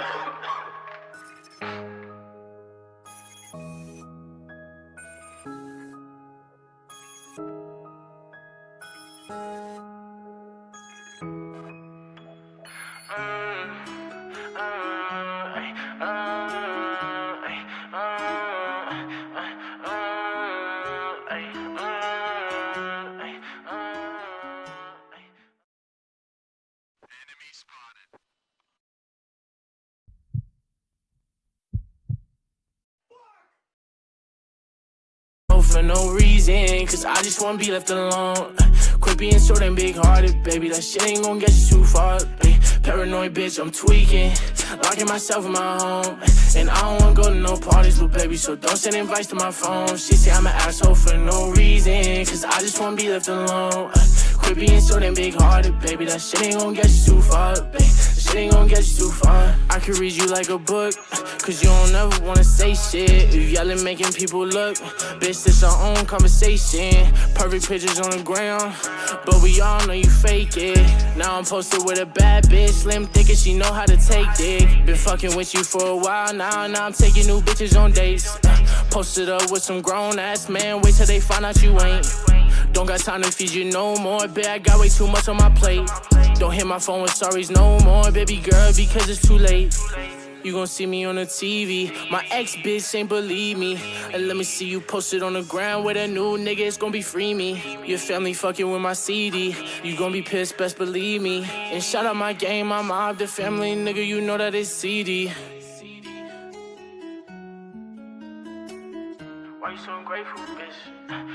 Enemy spotted. For no reason, cause I just wanna be left alone. Quit being so damn big hearted, baby. That shit ain't gonna get you too far. Ay, paranoid bitch, I'm tweaking. Locking myself in my home. And I don't wanna go to no parties, little baby. So don't send invites to my phone. She say I'm an asshole for no reason, cause I just wanna be left alone. Quit being so damn big hearted, baby. That shit ain't gonna get you too far, baby. Ain't gonna get you too far. I could read you like a book, cause you don't ever wanna say shit. You yelling, making people look. Bitch, this our own conversation. Perfect pictures on the ground, but we all know you fake it. Now I'm posted with a bad bitch, slim thinking she know how to take dick. Been fucking with you for a while now, now I'm taking new bitches on dates. Posted up with some grown ass man, wait till they find out you ain't. Don't got time to feed you no more, babe. I got way too much on my plate. Don't hit my phone with sorries no more, baby girl, because it's too late. You gon' see me on the TV. My ex bitch ain't believe me. And let me see you posted on the ground with a new nigga. It's gon' be free me. Your family fucking with my CD. You gon' be pissed, best believe me. And shout out my game, my mob, the family nigga. You know that it's CD. Why you so ungrateful, bitch?